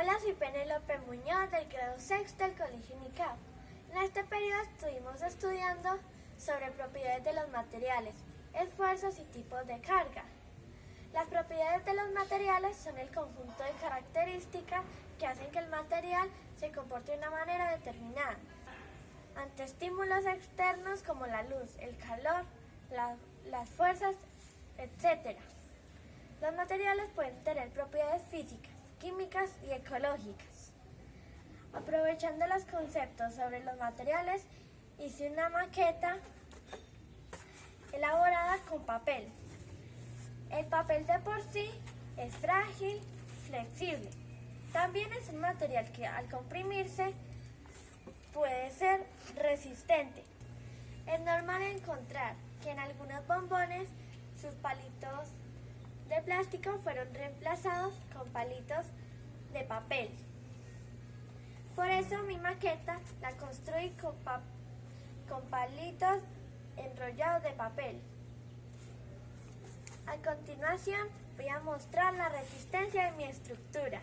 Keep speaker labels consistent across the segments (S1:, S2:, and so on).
S1: Hola, soy Penélope Muñoz del grado sexto del Colegio UNICAP. En este periodo estuvimos estudiando sobre propiedades de los materiales, esfuerzos y tipos de carga. Las propiedades de los materiales son el conjunto de características que hacen que el material se comporte de una manera determinada ante estímulos externos como la luz, el calor, la- las fuerzas, etc. Los materiales pueden tener propiedades físicas, químicas y ecológicas. Aprovechando los conceptos sobre los materiales, hice una maqueta elaborada con papel. El papel de por sí es frágil, flexible. También es un material que al comprimirse puede ser resistente. Es normal encontrar que en algunos bombones sus palitos de plástico fueron reemplazados con palitos de papel. Por eso mi maqueta la construí con, pa- con palitos enrollados de papel. A continuación voy a mostrar la resistencia de mi estructura.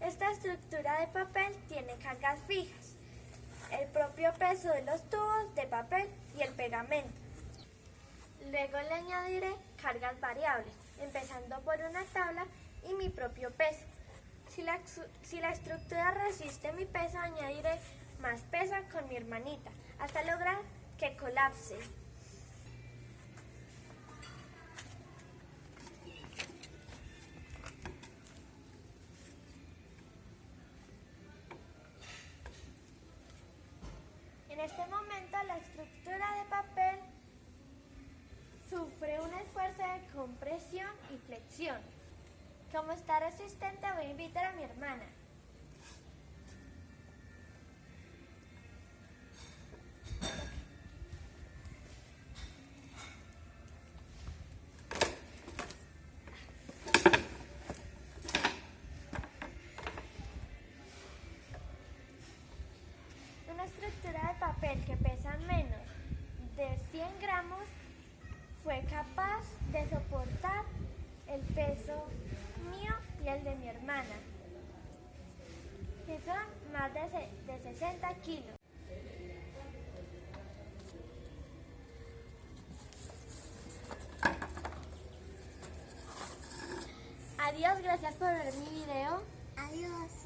S1: Esta estructura de papel tiene cargas fijas, el propio peso de los tubos de papel y el pegamento. Luego le añadiré cargas variables, empezando por una tabla y mi propio peso. Si la, si la estructura resiste mi peso, añadiré más peso con mi hermanita, hasta lograr que colapse. En este momento la estructura de papel sufre un esfuerzo de compresión y flexión. Como está resistente voy a invitar a mi hermana. Una estructura de papel que pesa menos capaz de soportar el peso mío y el de mi hermana, que son más de, de 60 kilos. Adiós, gracias por ver mi video.
S2: Adiós.